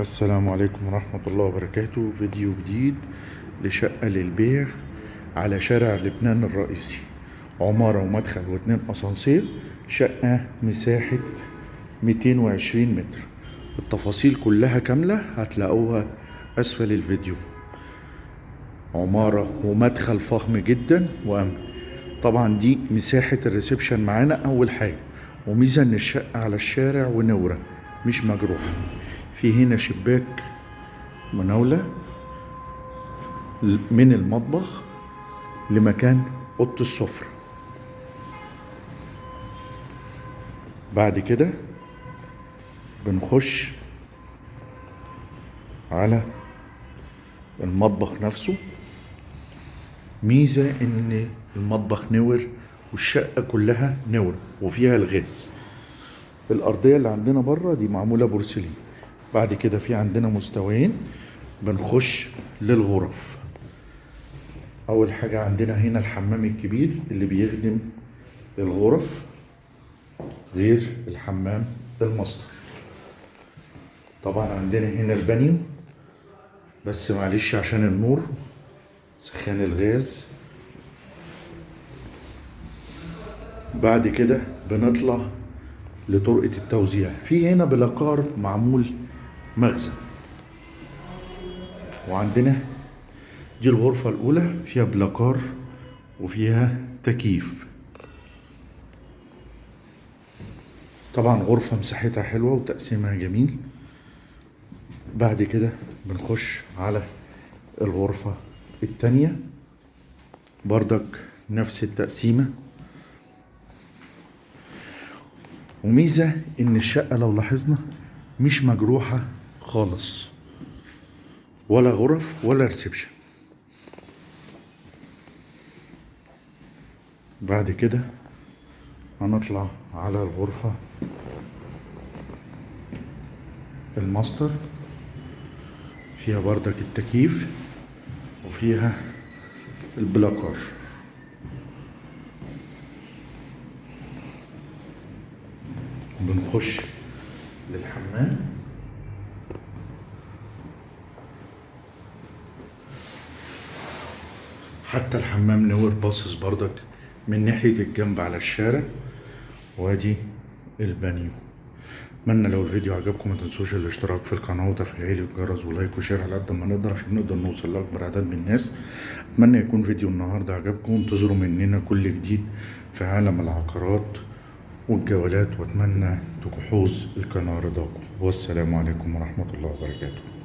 السلام عليكم ورحمة الله وبركاته. فيديو جديد لشقة للبيع على شارع لبنان الرئيسي. عمارة ومدخل واتنين أسانسير شقة مساحة 220 متر. التفاصيل كلها كاملة هتلاقوها أسفل الفيديو. عمارة ومدخل فخم جدا وأمن. طبعا دي مساحة الريسبشن معانا أول حاجة وميزة إن الشقة على الشارع ونورة مش مجروحة. في هنا شباك مناولة من المطبخ لمكان أوضة السفرة. بعد كده بنخش على المطبخ نفسه. ميزة إن المطبخ نور والشقة كلها نور وفيها الغاز. الأرضية اللي عندنا بره دي معمولة بورسلين. بعد كده في عندنا مستويين بنخش للغرف. أول حاجة عندنا هنا الحمام الكبير اللي بيخدم الغرف غير الحمام الماستر طبعا عندنا هنا البانيو بس معلش عشان النور سخان الغاز. بعد كده بنطلع لطرقة التوزيع. في هنا بلاكار معمول مخزن وعندنا دي الغرفة الأولى فيها بلاكار وفيها تكييف. طبعا غرفة مساحتها حلوة وتقسيمها جميل. بعد كده بنخش على الغرفة التانية. بردك نفس التقسيمة. وميزة إن الشقة لو لاحظنا مش مجروحة خالص. ولا غرف ولا ريسبشن بعد كده هنطلع على الغرفة. الماستر. فيها بردك التكييف وفيها البلاكار. بنخش للحمام. حتى الحمام نور باصص بردك من ناحية الجنب على الشارع. وادي البانيو. اتمنى لو الفيديو عجبكم ما تنسوش الاشتراك في القناة وتفعيل الجرس و like و share على قد ما نقدر عشان نقدر نوصل لأكبر عدد من الناس. أتمنى يكون فيديو النهاردة عجبكم. وانتظروا مننا كل جديد في عالم العقارات والجولات وأتمنى تحوز القناة رضاكم. والسلام عليكم ورحمة الله وبركاته.